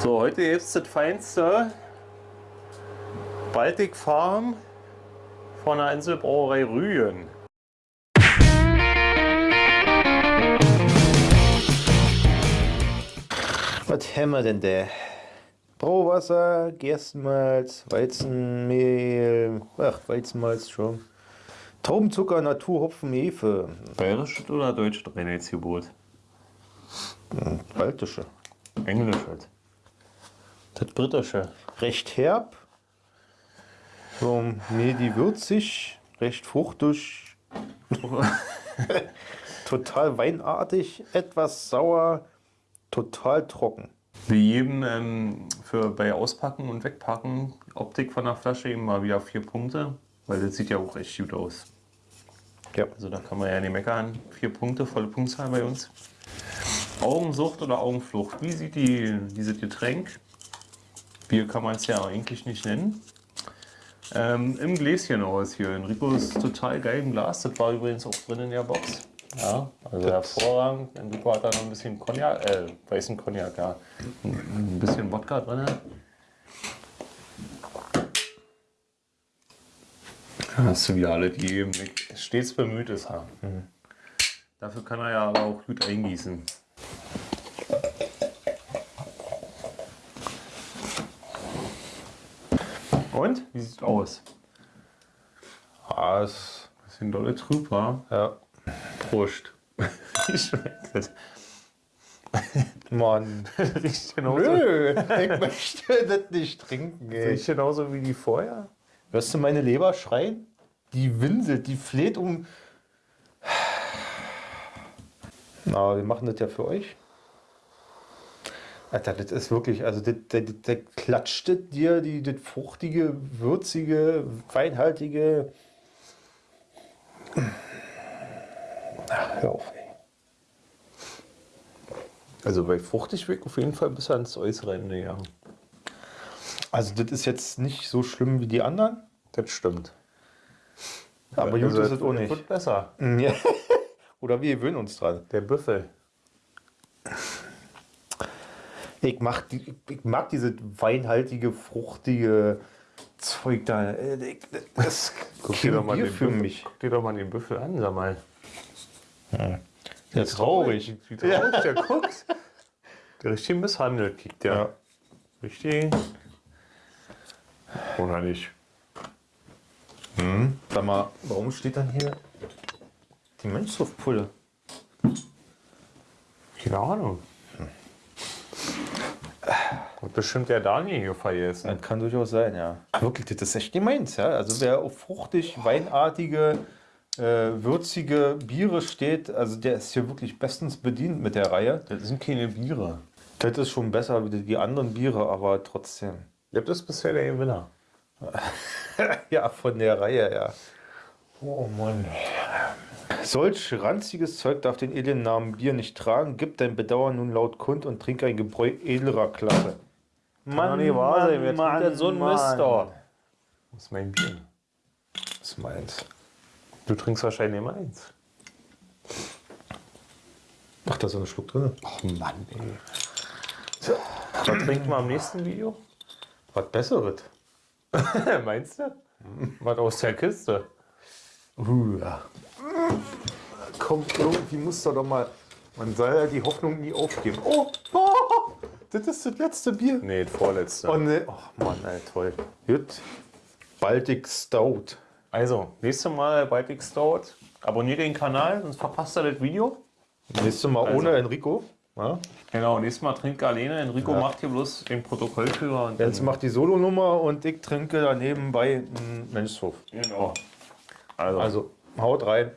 So, heute gibt es das feinste Baltic Farm von der Inselbrauerei Rügen. Was haben wir denn da? Brauwasser, Gerstenmalz, Weizenmehl, ach, Weizenmalz schon. Traubenzucker, Naturhopfen, Hefe. Bayerisches oder deutsches Reinheitsgebot? Hm, Baltische. Englisch halt. Das britische. Recht herb. So, medi würzig, recht fruchtig. total weinartig, etwas sauer, total trocken. Wie jedem ähm, für bei Auspacken und Wegpacken, Optik von der Flasche eben mal wieder vier Punkte, weil das sieht ja auch echt gut aus. Ja. Also da kann man ja nicht meckern. Vier Punkte, volle Punktzahl bei uns. Augensucht oder Augenflucht? Wie sieht die, dieses Getränk? Bier kann man es ja eigentlich nicht nennen. Ähm, Im Gläschen aus hier. Enrico ist total geil im Glas. Das war übrigens auch drin in der Box. Ja, also hervorragend. Enrico hat da noch ein bisschen Cognac, äh, weißen Cognac, ja. Ein bisschen Wodka drin. Hast du wieder alle, die eben stets bemüht ist. Ja. Mhm. Dafür kann er ja aber auch gut eingießen. Und? Wie sieht es aus? Ah, ist bisschen dolle trüb. Ja. Prost. Wie schmeckt das? Mann. Riecht genauso. Nö, ich möchte das nicht trinken. Ey. Riecht genauso wie die vorher. Hörst du meine Leber schreien? Die winselt, die fleht um. Na, wir machen das ja für euch. Alter, das ist wirklich, also das, das, das klatscht dir die, das fruchtige, würzige, weinhaltige. Ach, hör auf, ey. Also bei fruchtig weg auf jeden Fall bis ans äußere Ende, ja. Also das ist jetzt nicht so schlimm wie die anderen. Das stimmt. Aber gut Also ist es auch nicht. Wird besser. Ja. Oder wir gewöhnen uns dran. Der Büffel. Ich mag, die, ich mag diese weinhaltige, fruchtige Zeug da. Äh, Das Guck ist dir, doch mal Bier den für Büffel, mich. guck dir doch mal den Büffel an, sag mal. Ja, traurig. Wie traurig der guckt. Der richtig misshandelt kickt der. Ja. Richtig. Oder nicht? Sag mal, warum steht dann hier die Mönchshof-Pulle? Keine Ahnung. Bestimmt der Daniel hier vergessen. Das kann durchaus sein, ja. Wirklich, das ist echt meins, ja. Also wer auf fruchtig, weinartige, äh, würzige Biere steht, also der ist hier wirklich bestens bedient mit der Reihe. Das sind keine Biere. Das ist schon besser wie die anderen Biere, aber trotzdem. Das ist bisher der Gewinner. Ja, von der Reihe, ja. Oh Mann. Solch ranziges Zeug darf den edlen Namen Bier nicht tragen. Gib dein Bedauern nun laut kund und trink ein Gebräu edlerer Klasse. Kann doch nicht wahr sein. Wer trinkt denn so ein Mist da? Das ist mein Bier. Das ist meins. Du trinkst wahrscheinlich immer eins. Ach, da ist so ein Schluck drin. Oh Mann, ey. Was trinken wir am nächsten Video? Was Besseres. Meinst du? Was aus der Kiste? Uh, ja. Komm, irgendwie muss da doch mal. Man soll ja die Hoffnung nie aufgeben. Oh, oh das ist das letzte Bier. Nee, das vorletzte. Oh, ne. oh Mann, ey, toll. Gut. Baltic Stout. Also, nächstes Mal Baltic Stout. Abonniert den Kanal, sonst verpasst ihr das Video. Nächstes Mal Also. ohne Enrico. Ja? Genau, nächstes Mal trinkt alleine. Enrico macht hier bloß den Protokollführer. Und Jens macht die Solonummer und ich trinke daneben bei Mönchshof. Genau. Also, Also, haut rein.